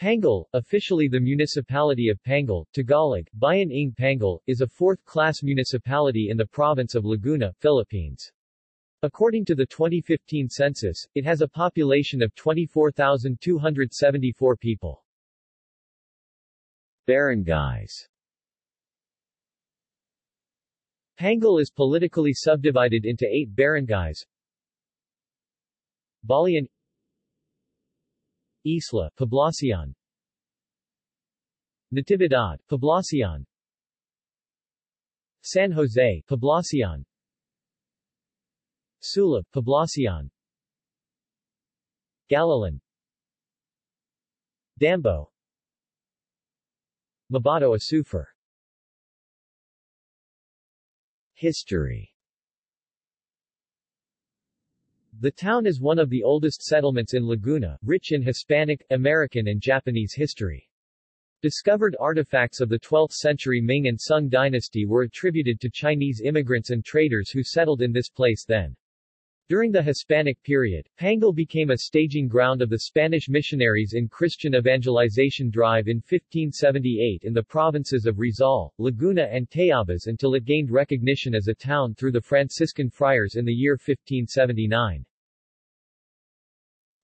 Pangil, officially the municipality of Pangil, Tagalog, Bayan ng Pangil, is a fourth-class municipality in the province of Laguna, Philippines. According to the 2015 census, it has a population of 24,274 people. Barangays Pangil is politically subdivided into eight barangays. Balian Isla, Poblacion. Natividad, Poblacion. San Jose, Poblacion. Sulib, Poblacion. Galalan. Dambo. Mabato Azufre History The town is one of the oldest settlements in Laguna, rich in Hispanic, American and Japanese history. Discovered artifacts of the 12th century Ming and Sung dynasty were attributed to Chinese immigrants and traders who settled in this place then. During the Hispanic period, Pangil became a staging ground of the Spanish missionaries in Christian evangelization drive in 1578 in the provinces of Rizal, Laguna and Tayabas until it gained recognition as a town through the Franciscan friars in the year 1579.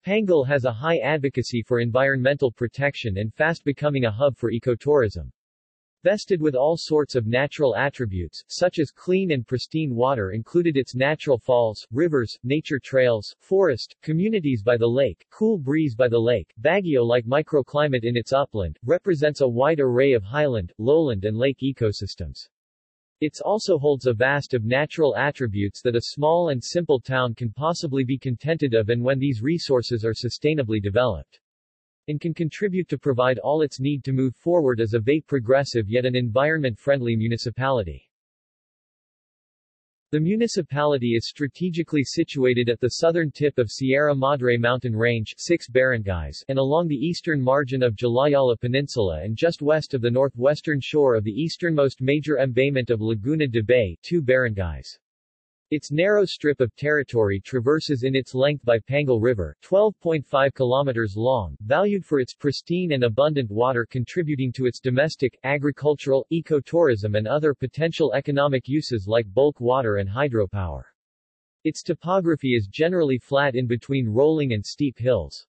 Pangil has a high advocacy for environmental protection and fast becoming a hub for ecotourism. Vested with all sorts of natural attributes, such as clean and pristine water included its natural falls, rivers, nature trails, forest, communities by the lake, cool breeze by the lake, Baguio-like microclimate in its upland, represents a wide array of highland, lowland and lake ecosystems. It also holds a vast of natural attributes that a small and simple town can possibly be contented of and when these resources are sustainably developed and can contribute to provide all its need to move forward as a vape progressive yet an environment-friendly municipality. The municipality is strategically situated at the southern tip of Sierra Madre mountain range 6 barangays and along the eastern margin of Jalajala Peninsula and just west of the northwestern shore of the easternmost major embayment of Laguna de Bay 2 barangays. Its narrow strip of territory traverses in its length by Pangil River, 12.5 kilometers long, valued for its pristine and abundant water contributing to its domestic, agricultural, ecotourism and other potential economic uses like bulk water and hydropower. Its topography is generally flat in between rolling and steep hills.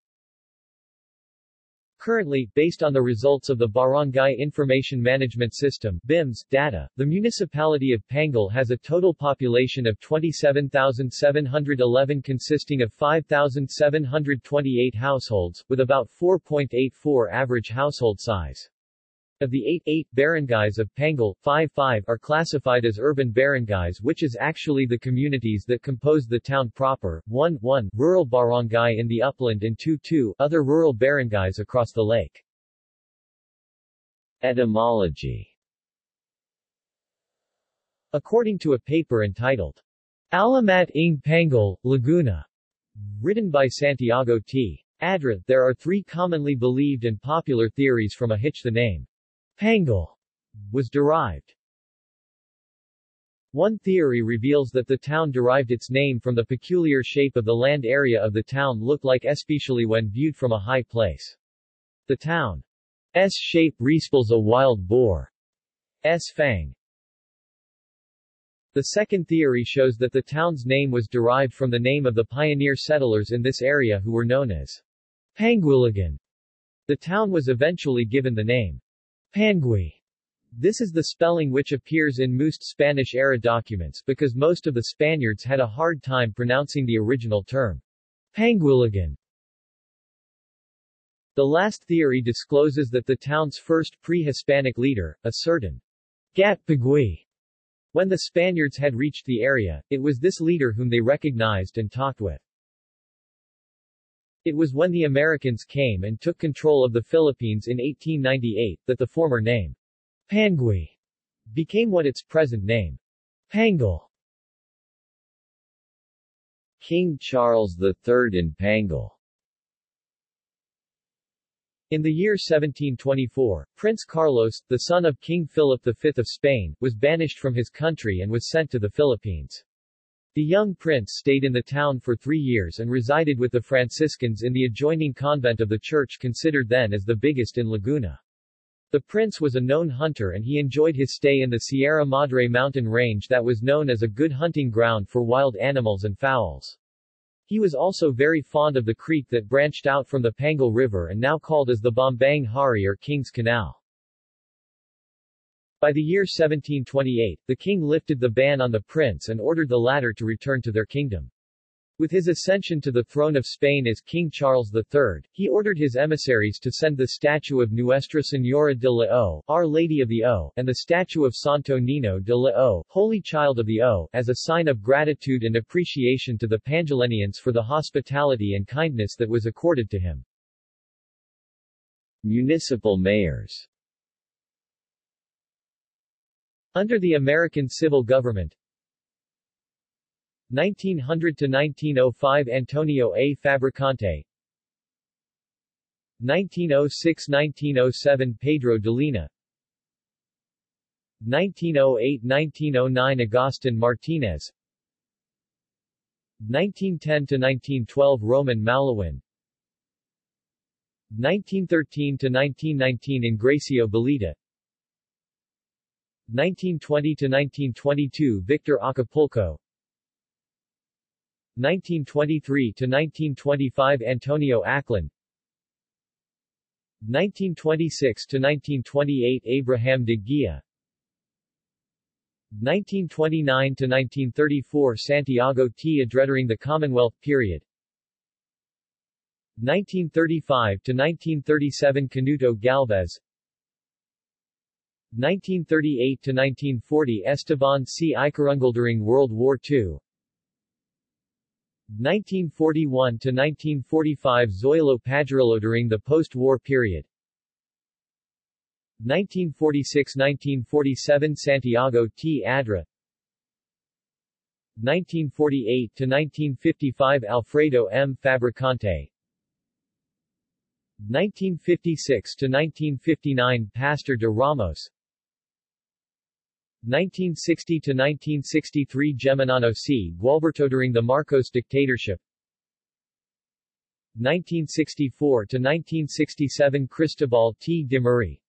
Currently, based on the results of the Barangay Information Management System BIMS data, the municipality of Pangil has a total population of 27,711 consisting of 5,728 households, with about 4.84 average household size. Of the 8, 8 barangays of Pangil, 5, 5 are classified as urban barangays which is actually the communities that compose the town proper, 1, 1 rural barangay in the upland and 2, 2 other rural barangays across the lake. Etymology According to a paper entitled Alamat ng Pangil, Laguna, written by Santiago T. Adra, there are three commonly believed and popular theories from a hitch the name Pangil was derived. One theory reveals that the town derived its name from the peculiar shape of the land area of the town looked like especially when viewed from a high place. The town's shape resembles a wild boar's fang. The second theory shows that the town's name was derived from the name of the pioneer settlers in this area who were known as Panguiligan. The town was eventually given the name Pangui. This is the spelling which appears in most Spanish-era documents because most of the Spaniards had a hard time pronouncing the original term. Panguiligan. The last theory discloses that the town's first pre-Hispanic leader, a certain Gat Pagui. When the Spaniards had reached the area, it was this leader whom they recognized and talked with. It was when the Americans came and took control of the Philippines in 1898 that the former name, Pangui, became what its present name, Pangil. King Charles III in Pangil In the year 1724, Prince Carlos, the son of King Philip V of Spain, was banished from his country and was sent to the Philippines. The young prince stayed in the town for three years and resided with the Franciscans in the adjoining convent of the church considered then as the biggest in Laguna. The prince was a known hunter and he enjoyed his stay in the Sierra Madre mountain range that was known as a good hunting ground for wild animals and fowls. He was also very fond of the creek that branched out from the Pangil River and now called as the Bombang Hari or King's Canal. By the year 1728, the king lifted the ban on the prince and ordered the latter to return to their kingdom. With his ascension to the throne of Spain as King Charles III, he ordered his emissaries to send the statue of Nuestra Señora de la O, Our Lady of the O, and the statue of Santo Niño de la O, Holy Child of the O, as a sign of gratitude and appreciation to the Pangilineans for the hospitality and kindness that was accorded to him. Municipal mayors Under the American civil government, 1900 to 1905 Antonio A. Fabricante. 1906-1907 Pedro Delina. 1908-1909 Agustin Martinez. 1910-1912 Roman Malawin. 1913-1919 Ingracio Belita 1920-1922 Victor Acapulco. 1923–1925 Antonio Aclan 1926–1928 Abraham de Guia 1929–1934 Santiago T. Adra during the Commonwealth period. 1935–1937 Canuto Galvez 1938–1940 Esteban C. Icarungal during World War II 1941–1945 Zoilo Padrillo during the post-war period 1946–1947 Santiago T. Adra 1948–1955 Alfredo M. Fabricante 1956–1959 Pastor de Ramos 1960–1963 Geminano C. Gualberto during the Marcos dictatorship 1964–1967 Cristobal T. Dimuri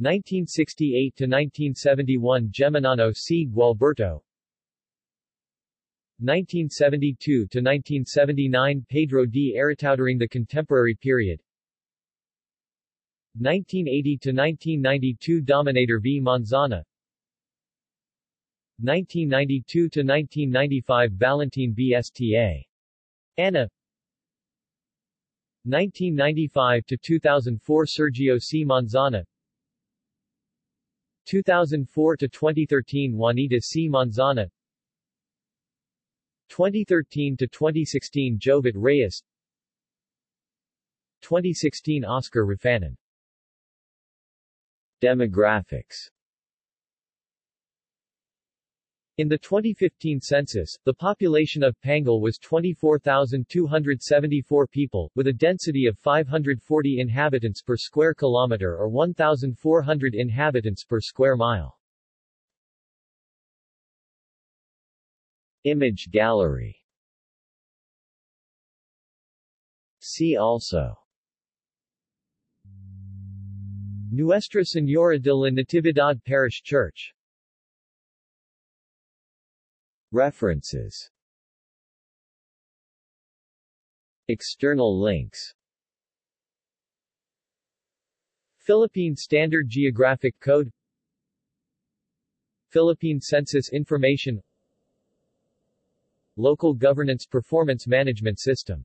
1968–1971 Geminano C. Gualberto 1972–1979 Pedro D. Aritao during the contemporary period 1980–1992 Dominator v. Manzana 1992–1995 Valentin Bsta. Anna 1995–2004 Sergio C. Manzana 2004–2013 Juanita C. Manzana 2013–2016 Jovet Reyes 2016 Oscar Rafanan Demographics. In the 2015 census, the population of Pangil was 24,274 people, with a density of 540 inhabitants per square kilometer or 1,400 inhabitants per square mile. Image gallery. See also Nuestra Señora de la Natividad Parish Church. References. External links. Philippine Standard Geographic Code. Philippine Census Information. Local Governance Performance Management System